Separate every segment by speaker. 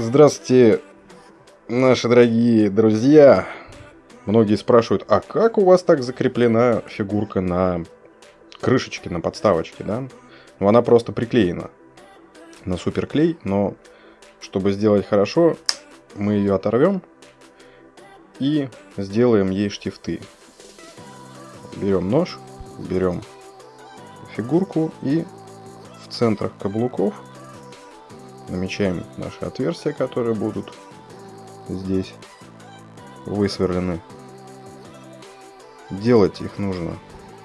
Speaker 1: Здравствуйте, наши дорогие друзья. Многие спрашивают, а как у вас так закреплена фигурка на крышечке, на подставочке, да? Ну, она просто приклеена на суперклей, но чтобы сделать хорошо, мы ее оторвем и сделаем ей штифты. Берем нож, берем фигурку и в центрах каблуков намечаем наши отверстия, которые будут здесь высверлены. Делать их нужно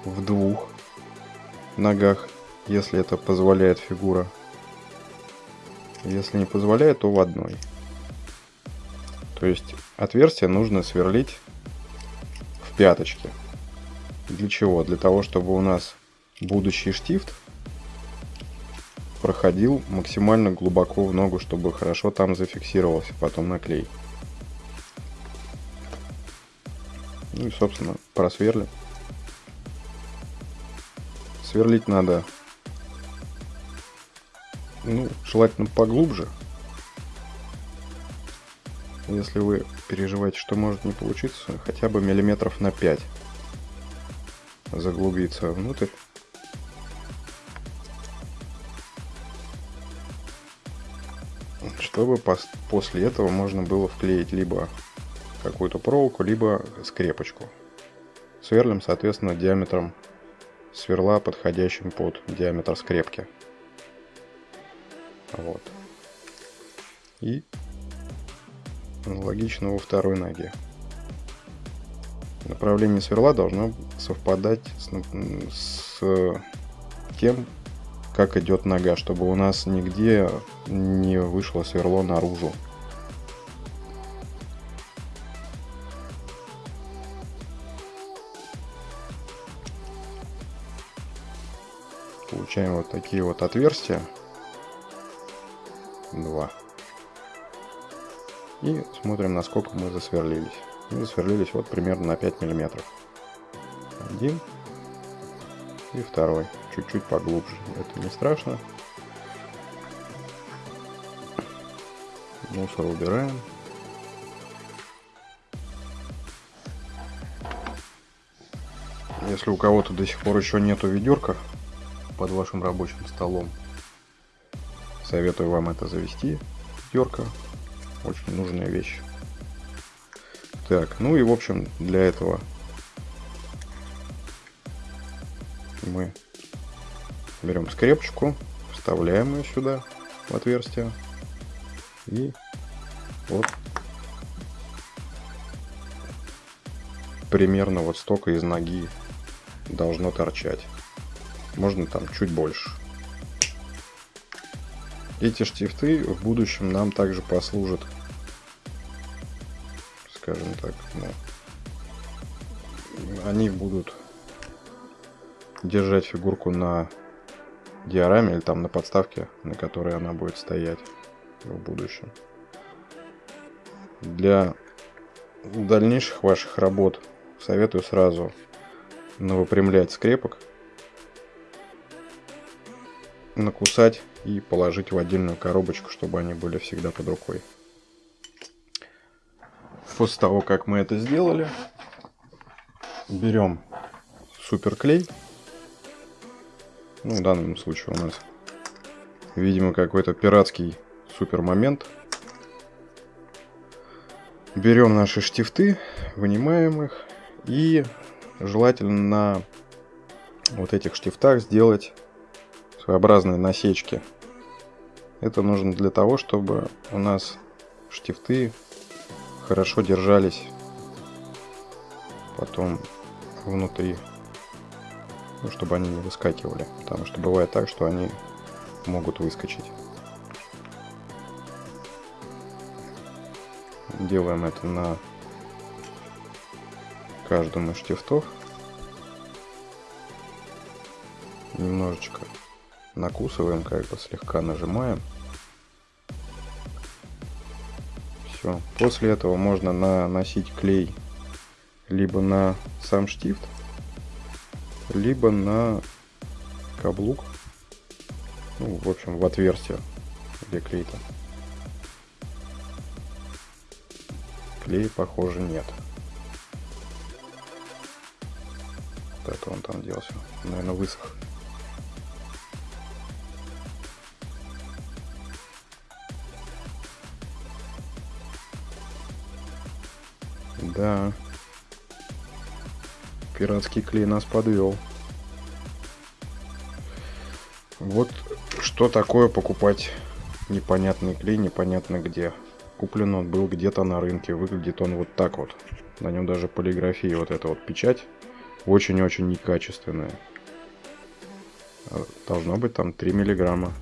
Speaker 1: в двух ногах, если это позволяет фигура. Если не позволяет, то в одной. То есть отверстие нужно сверлить в пяточке. Для чего? Для того, чтобы у нас будущий штифт проходил максимально глубоко в ногу, чтобы хорошо там зафиксировался потом на клей. Ну и, собственно, просверлим. Сверлить надо, ну, желательно поглубже. Если вы переживаете, что может не получиться, хотя бы миллиметров на 5 заглубиться внутрь. Чтобы после этого можно было вклеить либо какую-то проволоку, либо скрепочку. Сверлим, соответственно, диаметром сверла, подходящим под диаметр скрепки. Вот. И аналогично во второй ноге. Направление сверла должно совпадать с, с тем, как идет нога, чтобы у нас нигде не вышло сверло наружу. Получаем вот такие вот отверстия. Два. И смотрим, насколько мы засверлились. Мы засверлились вот примерно на 5 миллиметров. Один и второй чуть-чуть поглубже. Это не страшно. Мусор убираем. Если у кого-то до сих пор еще нету ведерка под вашим рабочим столом, советую вам это завести. Ведерко очень нужная вещь. Так, ну и в общем для этого мы берем скрепочку, вставляем ее сюда в отверстие и вот примерно вот столько из ноги должно торчать. Можно там чуть больше. Эти штифты в будущем нам также послужат, скажем так, ну, они будут держать фигурку на диораме или там на подставке, на которой она будет стоять в будущем. Для дальнейших ваших работ советую сразу выпрямлять скрепок, накусать и положить в отдельную коробочку, чтобы они были всегда под рукой. После того, как мы это сделали, берем суперклей ну, в данном случае у нас, видимо, какой-то пиратский супер момент. Берем наши штифты, вынимаем их и желательно на вот этих штифтах сделать своеобразные насечки. Это нужно для того, чтобы у нас штифты хорошо держались потом внутри ну, чтобы они не выскакивали, потому что бывает так, что они могут выскочить. Делаем это на каждом из штифтов. Немножечко накусываем, как бы слегка нажимаем. Все. После этого можно наносить клей либо на сам штифт, либо на каблук, ну, в общем, в отверстие, где клей-то. клея, похоже, нет. Это он там делся. Наверное, высох. Да. Пиратский клей нас подвел. Вот что такое покупать непонятный клей, непонятно где. Куплен он был где-то на рынке, выглядит он вот так вот. На нем даже полиграфия, вот эта вот печать, очень-очень некачественная. А, должно быть там 3 миллиграмма.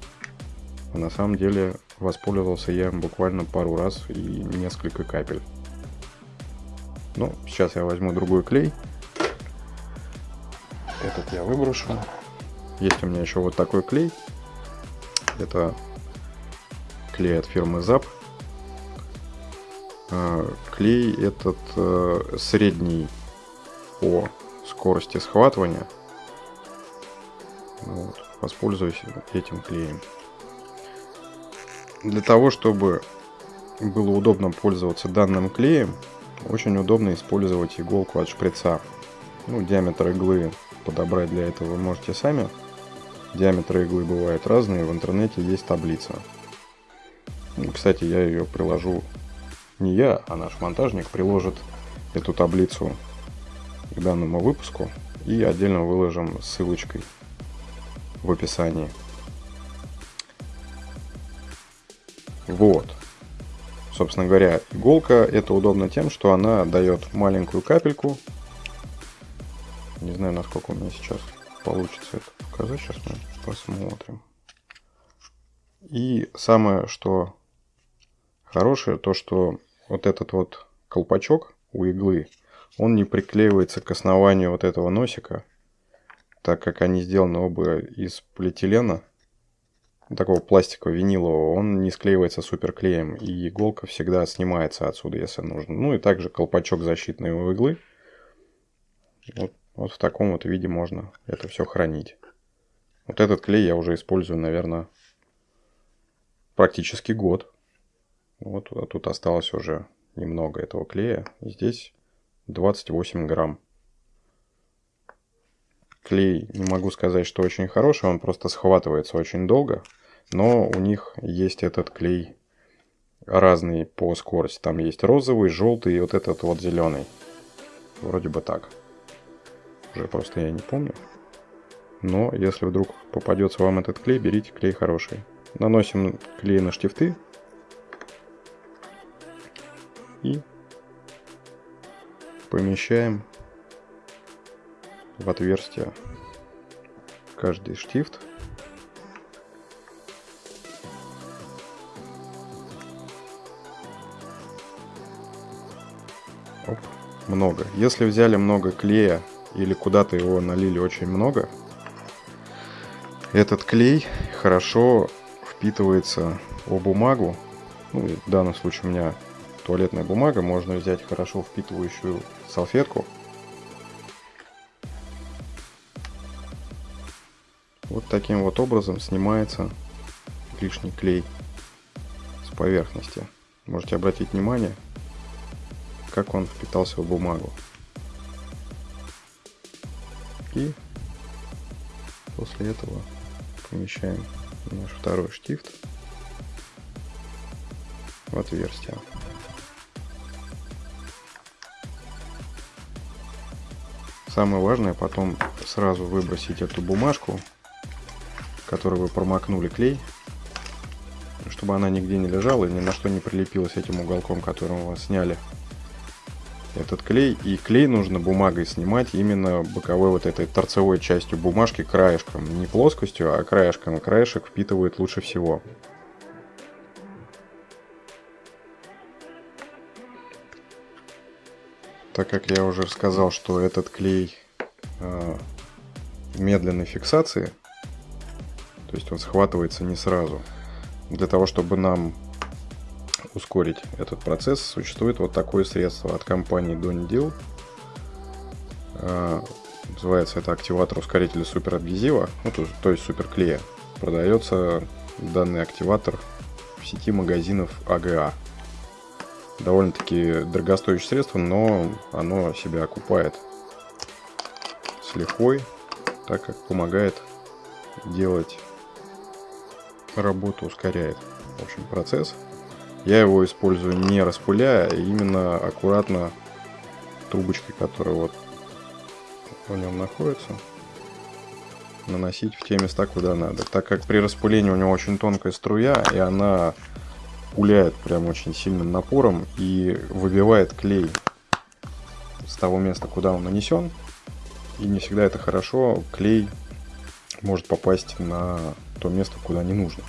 Speaker 1: А на самом деле воспользовался я буквально пару раз и несколько капель. Ну, сейчас я возьму другой клей. Этот я выброшу. Есть у меня еще вот такой клей. Это клей от фирмы ZAP. А, клей этот э, средний по скорости схватывания. Вот, воспользуюсь этим клеем. Для того, чтобы было удобно пользоваться данным клеем, очень удобно использовать иголку от шприца. Ну, диаметр иглы подобрать для этого можете сами. Диаметры иглы бывают разные, в интернете есть таблица. Ну, кстати, я ее приложу, не я, а наш монтажник приложит эту таблицу к данному выпуску и отдельно выложим ссылочкой в описании. Вот. Собственно говоря, иголка это удобно тем, что она дает маленькую капельку. Не знаю, насколько у меня сейчас получится это показать. Сейчас мы посмотрим. И самое, что хорошее, то что вот этот вот колпачок у иглы, он не приклеивается к основанию вот этого носика, так как они сделаны оба из полиэтилена такого пластика винилового, он не склеивается суперклеем, и иголка всегда снимается отсюда, если нужно. Ну и также колпачок защитный у иглы. Вот, вот в таком вот виде можно это все хранить. Вот этот клей я уже использую, наверное, практически год. Вот а тут осталось уже немного этого клея. Здесь 28 грамм. Клей, не могу сказать, что очень хороший, он просто схватывается очень долго но у них есть этот клей разный по скорости. Там есть розовый, желтый и вот этот вот зеленый. Вроде бы так. Уже просто я не помню. Но если вдруг попадется вам этот клей, берите клей хороший. Наносим клей на штифты. И помещаем в отверстие каждый штифт. Оп, много. Если взяли много клея или куда-то его налили очень много, этот клей хорошо впитывается в бумагу. Ну, в данном случае у меня туалетная бумага. Можно взять хорошо впитывающую салфетку. Вот таким вот образом снимается лишний клей с поверхности. Можете обратить внимание, как он впитался в бумагу. И после этого помещаем наш второй штифт в отверстие. Самое важное потом сразу выбросить эту бумажку, которую вы промокнули клей, чтобы она нигде не лежала и ни на что не прилепилась этим уголком, которым вы сняли этот клей. И клей нужно бумагой снимать именно боковой вот этой торцевой частью бумажки краешком. Не плоскостью, а краешком. Краешек впитывает лучше всего. Так как я уже сказал, что этот клей э, медленной фиксации, то есть он схватывается не сразу, для того, чтобы нам ускорить этот процесс, существует вот такое средство от компании Donidil. А, называется это активатор ускорителя суперадгезива, ну, то, то есть суперклея. Продается данный активатор в сети магазинов АГА. довольно-таки дорогостоящее средство, но оно себя окупает с лихвой, так как помогает делать работу, ускоряет в общем, процесс. Я его использую не распыляя, а именно аккуратно трубочкой, которая вот в нем находится, наносить в те места, куда надо. Так как при распылении у него очень тонкая струя, и она пуляет прям очень сильным напором и выбивает клей с того места, куда он нанесен. И не всегда это хорошо. Клей может попасть на то место, куда не нужно.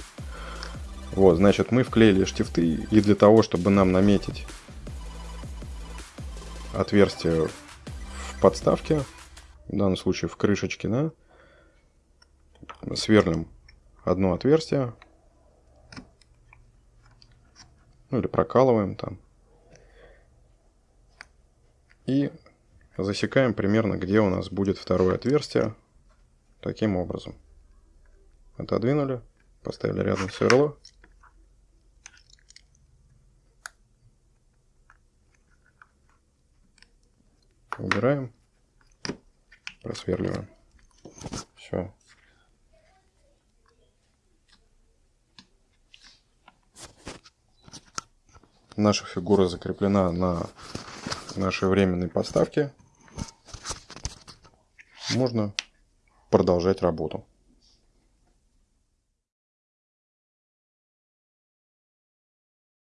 Speaker 1: Вот, значит, мы вклеили штифты, и для того, чтобы нам наметить отверстие в подставке, в данном случае в крышечке, да, сверлим одно отверстие, ну или прокалываем там, и засекаем примерно, где у нас будет второе отверстие, таким образом. Отодвинули, поставили рядом сверло, убираем, просверливаем. Все. Наша фигура закреплена на нашей временной подставке. Можно продолжать работу.